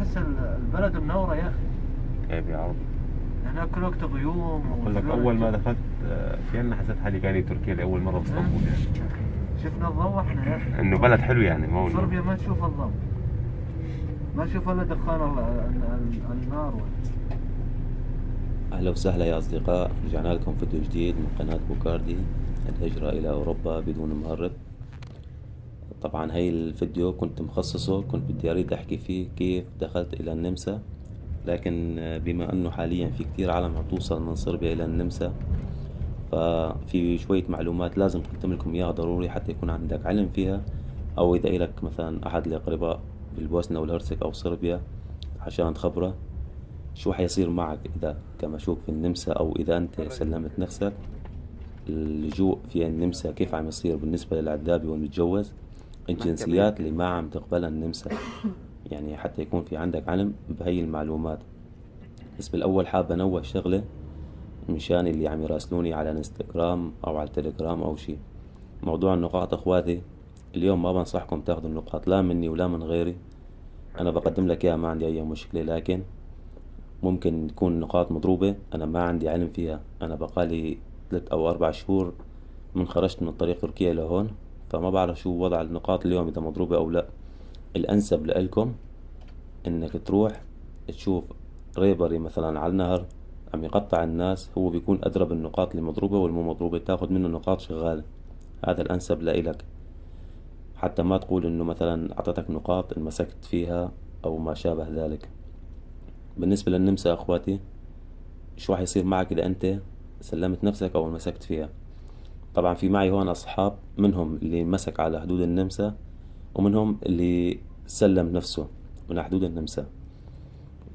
تحس ال- البلد منورة يا أخي. كيف يا عرب هناك كل وقت غيوم أقول لك أول ما. دخلت آه، كأني حسيت حالي جاني تركيا لأول مرة باسطنبول يعني. شفنا الضوء إحنا يا أخي. إنه بلد حلو يعني ما هو صربيا ما تشوف الضوء. ما تشوف إلا دخان ال- ال- ال- النار. أهلا وسهلا يا أصدقاء. رجعنا لكم فيديو جديد من قناة بوكاردي الهجرة إلى أوروبا بدون مهرب. طبعا هاي الفيديو كنت مخصصه كنت بدي أريد أحكي فيه كيف دخلت إلى النمسا. لكن بما أنه حاليا في كتير عالم عم توصل من صربيا إلى النمسا ففي شوية معلومات لازم أقدم لكم إياها ضروري حتى يكون عندك علم فيها. أو إذا إلك مثلا أحد الأقرباء بالبوسنة والهرسك أو صربيا عشان تخبره شو حيصير معك إذا كمشوك في النمسا أو إذا أنت سلمت نفسك؟ اللجوء في النمسا كيف عم يصير بالنسبة للعذابي والمتجوز الجنسيات اللي ما عم تقبلها النمسا. يعني حتى يكون في عندك علم بهي المعلومات. بس بالأول حاب أنوه شغلة مشان اللي عم يراسلوني على الانستغرام أو على التليجرام أو شي. موضوع النقاط أخواتي اليوم ما بنصحكم تاخذوا النقاط لا مني ولا من غيري. أنا بقدم لك إياها ما عندي أي مشكلة لكن ممكن تكون نقاط مضروبة أنا ما عندي علم فيها. أنا بقالي ثلاث أو أربع شهور من خرجت من طريق تركيا لهون. فما بعرف شو وضع النقاط اليوم إذا مضروبة أو لا. الأنسب لإلكم إنك تروح تشوف ريبري مثلا على النهر عم يقطع الناس هو بيكون أدرى بالنقاط اللي مضروبة والمو مضروبة تاخد منه نقاط شغالة هذا الأنسب لإلك. حتى ما تقول إنه مثلا أعطتك نقاط انمسكت فيها أو ما شابه ذلك. بالنسبة للنمسا أخواتي شو راح يصير معك إذا أنت سلمت نفسك أو مسكت فيها؟ طبعا في معي هون أصحاب منهم اللي مسك على حدود النمسا ومنهم اللي سلم نفسه من حدود النمسا.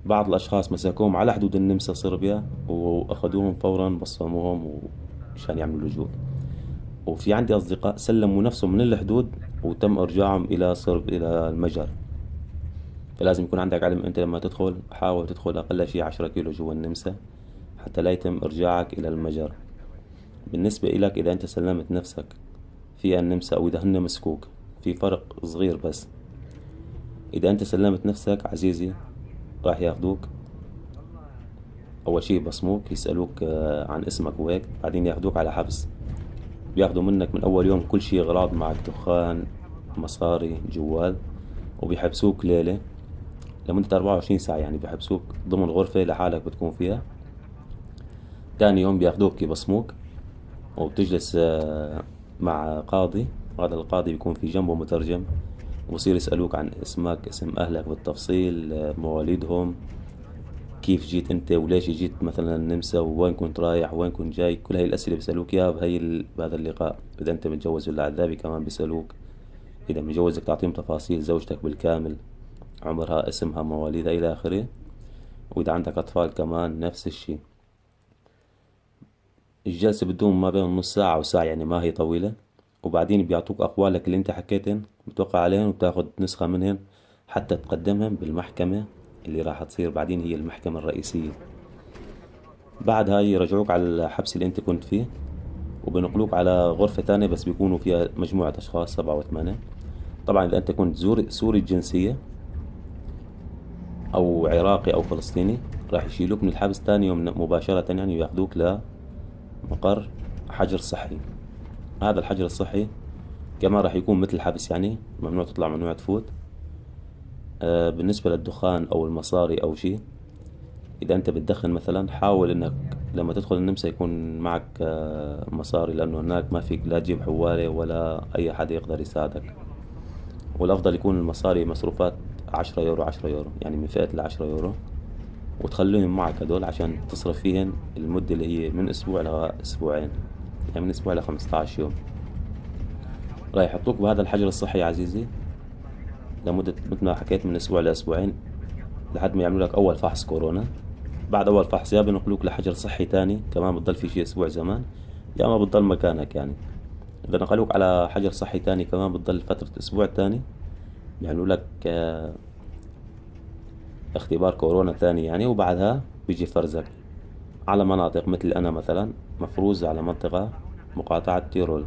بعض الأشخاص مسكوهم على حدود النمسا صربيا وأخذوهم فورا بصموهم ومشان يعملوا لجوء وفي عندي أصدقاء سلموا نفسهم من الحدود وتم إرجاعهم إلى صرب إلى المجر. فلازم يكون عندك علم أنت لما تدخل حاول تدخل أقل شي عشرة كيلو جوا النمسا حتى لا يتم إرجاعك إلى المجر. بالنسبة الك إذا أنت سلمت نفسك في النمسا أو إذا هن مسكوك في فرق صغير بس. إذا أنت سلمت نفسك عزيزي راح ياخدوك. أول شي بصموك يسألوك آه، عن اسمك وهيك بعدين ياخدوك على حبس. بياخدوا منك من أول يوم كل شي اغراض معك دخان مصاري جوال وبيحبسوك ليلة. لمدة 24 ساعة يعني بيحبسوك ضمن غرفة لحالك بتكون فيها. تاني يوم بياخدوك يبصموك. وبتجلس آه، مع قاضي. هذا القاضي بيكون في جنبه مترجم وبصير يسألوك عن اسمك اسم أهلك بالتفصيل آه، مواليدهم. كيف جيت أنت؟ وليش جيت مثلا النمسا وين كنت رايح؟ وين كنت جاي؟ كل هاي الأسئلة بيسألوك إياها بهي بهذا اللقاء. إذا أنت متجوز ولا عذابي كمان بيسألوك. إذا متجوزك تعطيهم تفاصيل زوجتك بالكامل عمرها اسمها مواليدها إلى آخره. وإذا عندك أطفال كمان نفس الشي الجلسة بتدوم ما بين نص ساعة وساعة يعني ما هي طويلة. وبعدين بيعطوك أقوالك اللي أنت حكيتن بتوقع عليهن وبتاخد نسخة منهن حتى تقدمهم بالمحكمة اللي راح تصير بعدين هي المحكمة الرئيسية. بعد هاي يرجعوك على الحبس اللي أنت كنت فيه وبنقلوك على غرفة تانية بس بيكونوا فيها مجموعة أشخاص سبعة وثمانية طبعا إذا أنت كنت سوري الجنسية أو عراقي أو فلسطيني راح يشيلوك من الحبس تاني يوم مباشرة يعني وياخدوك لمقر حجر صحي. هذا الحجر الصحي كمان راح يكون مثل الحبس يعني ممنوع تطلع ممنوع تفوت. آه بالنسبة للدخان أو المصاري أو شي إذا أنت بتدخن مثلا حاول إنك لما تدخل النمسا يكون معك آه مصاري لأنه هناك ما فيك لا تجيب حوالة ولا أي حد يقدر يساعدك. والأفضل يكون المصاري مصروفات عشرة يورو عشرة يورو يعني من فئة العشرة يورو. وتخليهم معك هدول عشان تصرف فيهن المدة اللي هي من أسبوع لأسبوعين يعني من أسبوع لخمسة يوم. راح يحطوك بهذا الحجر الصحي يا عزيزي لمدة مثل ما حكيت من أسبوع لأسبوعين لحد ما يعملوا لك أول فحص كورونا. بعد أول فحص يا بنقلوك لحجر صحي تاني. كمان بتضل في شي أسبوع زمان. يا ما بتضل مكانك يعني. إذا نقلوك على حجر صحي تاني كمان بتضل فترة أسبوع تاني. بيعملوا لك آه، اختبار كورونا تاني يعني وبعدها بيجي فرزك على مناطق مثل أنا مثلا مفروز على منطقة مقاطعة تيرول.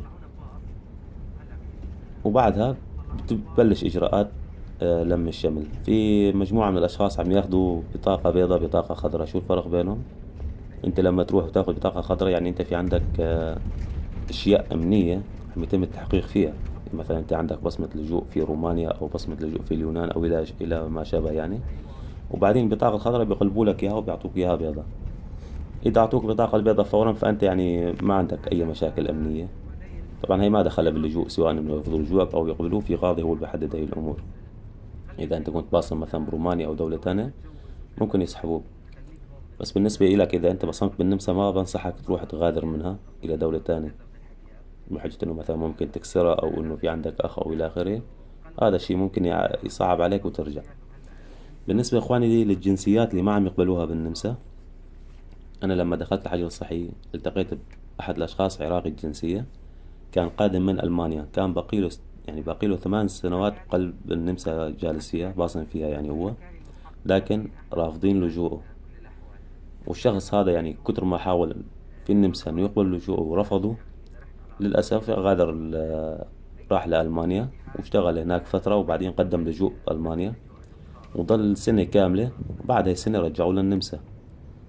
وبعدها بتبلش إجراءات آه، لم الشمل. في مجموعة من الأشخاص عم ياخدوا بطاقة بيضاء بطاقة خضراء. شو الفرق بينهم؟ أنت لما تروح وتاخد بطاقة خضراء يعني أنت في عندك آه، أشياء أمنية عم يتم التحقيق فيها. مثلا أنت عندك بصمة لجوء في رومانيا أو بصمة لجوء في اليونان أو إلى ما شابه يعني. وبعدين البطاقة الخضراء بيقلبوا لك إياها وبيعطوك إياها بيضاء إذا أعطوك بطاقة البيضاء فورا فأنت يعني ما عندك أي مشاكل أمنية. طبعا هي ما دخلها باللجوء سواء إنه يرفضوا لجوءك أو يقبلوه في قاضي هو اللي بيحدد هاي الأمور. إذا أنت كنت باصم مثلا برومانيا أو دولة تانية ممكن يسحبوك. بس بالنسبة إلك إذا أنت بصمت بالنمسا ما بنصحك تروح تغادر منها إلى دولة تانية. بحجة إنه مثلا ممكن تكسرها أو إنه في عندك أخ أو إلى آخره هذا الشيء ممكن يصعب عليك وترجع. بالنسبة إخواني لي للجنسيات اللي ما عم يقبلوها بالنمسا أنا لما دخلت الحجر الصحي التقيت بأحد الأشخاص عراقي الجنسية كان قادم من ألمانيا كان بقيله يعني باقيله ثمان سنوات بقلب النمسا جالس فيها باصم فيها يعني هو لكن رافضين لجوءه. والشخص هذا يعني كتر ما حاول في النمسا إنه يقبل لجوءه ورفضوا للأسف غادر راح لألمانيا واشتغل هناك فترة وبعدين قدم لجوء بألمانيا وظل سنة كاملة وبعد هاي السنة رجعوه للنمسا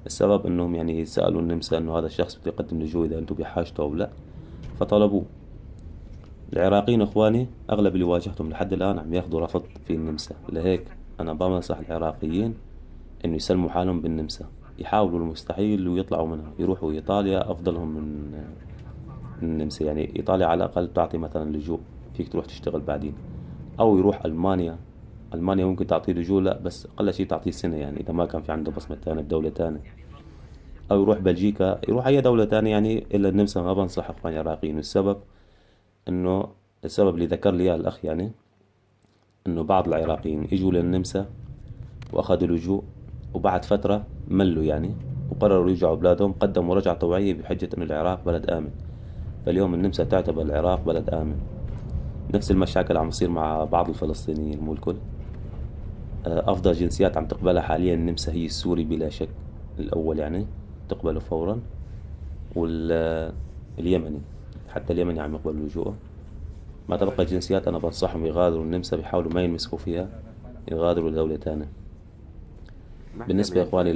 السبب إنهم يعني سألوا النمسا إنه هذا الشخص بده يقدم لجوء إذا أنتم بحاجته أو لا فطلبوه. العراقيين إخواني أغلب اللي واجهتهم لحد الآن عم ياخذوا رفض في النمسا. لهيك أنا بنصح العراقيين إنه يسلموا حالهم بالنمسا. يحاولوا المستحيل ويطلعوا منها يروحوا إيطاليا أفضلهم من النمسا. يعني إيطاليا على الأقل تعطي مثلا لجوء فيك تروح تشتغل بعدين. أو يروح ألمانيا ألمانيا ممكن تعطيه لجوء لا بس أقل شيء تعطيه سنة يعني إذا ما كان في عنده بصمة تانية بدولة تانية أو يروح بلجيكا يروح أي دولة تانية يعني إلا النمسا ما بنصح إخواني العراقيين. والسبب إنه السبب اللي ذكر لي إياه الأخ يعني إنه بعض العراقيين إجوا للنمسا وأخذوا لجوء وبعد فترة ملوا يعني وقرروا يرجعوا بلادهم قدموا رجعة طوعية بحجة إنه العراق بلد آمن. فاليوم النمسا تعتبر العراق بلد آمن. نفس المشاكل عم تصير مع بعض الفلسطينيين مو الكل. آه، أفضل جنسيات عم تقبلها حاليا النمسا هي السوري بلا شك الأول يعني تقبله فورا واليمني حتى اليمني عم يقبل لجوءه ما تبقى جنسيات أنا بنصحهم يغادروا النمسا بيحاولوا ما ينمسكوا فيها يغادروا لدولة تانية. بالنسبة يا إخواني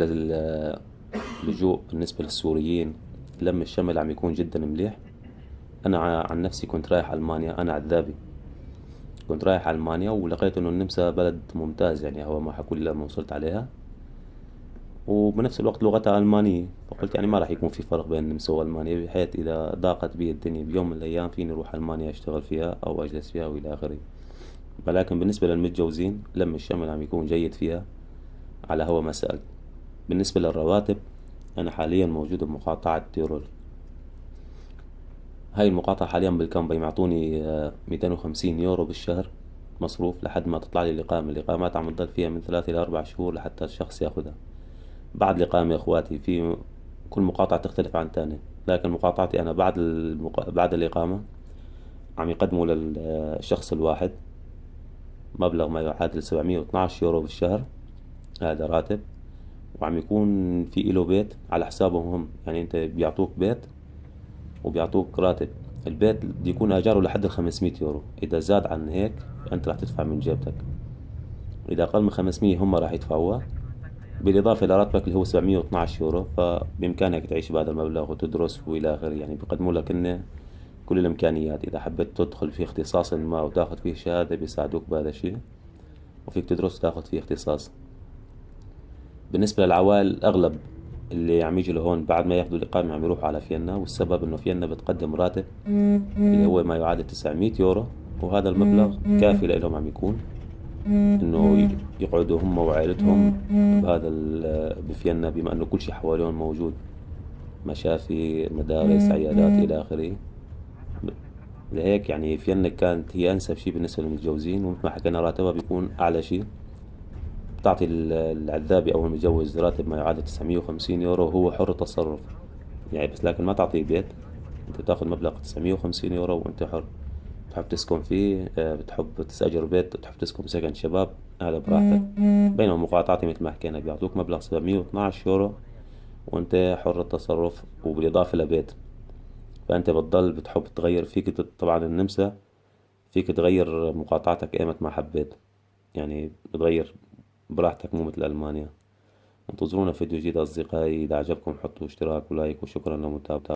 للجوء بالنسبة للسوريين لم الشمل عم يكون جدا مليح. أنا ع- عن نفسي كنت رايح ألمانيا أنا عذابي. كنت رايح ألمانيا ولقيت إنه النمسا بلد ممتاز يعني هو ما حكوا لي لما وصلت عليها. وبنفس الوقت لغتها ألمانية فقلت يعني ما راح يكون في فرق بين النمسا وألمانيا بحيث إذا ضاقت بي الدنيا بيوم من الأيام فيني أروح ألمانيا أشتغل فيها أو أجلس فيها وإلى آخره. ولكن بالنسبة للمتجوزين لم الشمل عم يكون جيد فيها على هو ما سألت. بالنسبة للرواتب أنا حاليا موجود بمقاطعة تيرول هاي المقاطعة حاليا بالكامبا يعطوني ميتين وخمسين يورو بالشهر مصروف لحد ما تطلع لي الإقامة الإقامات عم تضل فيها من ثلاثة إلى أربع شهور لحتى الشخص ياخدها. بعد الإقامة يا إخواتي في كل مقاطعة تختلف عن تانية لكن مقاطعتي أنا بعد المق... بعد الإقامة عم يقدموا للشخص الواحد مبلغ ما يعادل سبعمية واثناعش يورو بالشهر هذا راتب. وعم يكون في إله بيت على حسابهم هم يعني أنت بيعطوك بيت وبيعطوك راتب. البيت بده يكون أجاره لحد الخمسمية يورو. إذا زاد عن هيك أنت راح تدفع من جيبتك. اذا أقل من خمسمية هم راح يدفعوها. بالإضافة إلى راتبك اللي هو سبعمية واثناعش يورو فبإمكانك تعيش بهذا المبلغ وتدرس وإلى آخره. يعني بيقدموا لك إنه كل الإمكانيات. إذا حبيت تدخل في اختصاص ما وتاخذ فيه شهادة بيساعدوك بهذا الشيء. وفيك تدرس وتأخذ فيه اختصاص. بالنسبة للعوائل الأغلب اللي عم يجوا لهون بعد ما ياخذوا الإقامة عم يروحوا على فيينا والسبب إنه فيينا بتقدم راتب اللي هو ما يعادل 900 يورو وهذا المبلغ كافي لهم عم يكون. إنه يقعدوا هم وعائلتهم بهذا ال- بفيينا بما إنه كل شيء حواليهم موجود. مشافي مدارس عيادات إلى آخره. لهيك يعني فيينا كانت هي أنسب شيء بالنسبة للمتجوزين ومثل ما حكينا راتبها بيكون أعلى شيء. بتعطي ال- العذابي أو المتجوز راتب ما يعادل 950 يورو وهو حر التصرف يعني بس لكن ما تعطيه بيت. أنت بتاخذ مبلغ 950 يورو وأنت حر. بتحب تسكن فيه آه، بتحب تستأجر بيت بتحب تسكن بسكن شباب هذا براحتك. بينما مقاطعتي مثل ما حكينا بيعطوك مبلغ 712 يورو وأنت حر التصرف وبالإضافة لبيت. فأنت بتضل بتحب تغير فيك طبعا النمسا فيك تغير مقاطعتك إيمت ما حبيت. يعني بتغير براحتك مو مثل ألمانيا. انتظرونا فيديو جديد أصدقائي. إذا عجبكم حطوا اشتراك ولايك وشكرا لمتابعتكم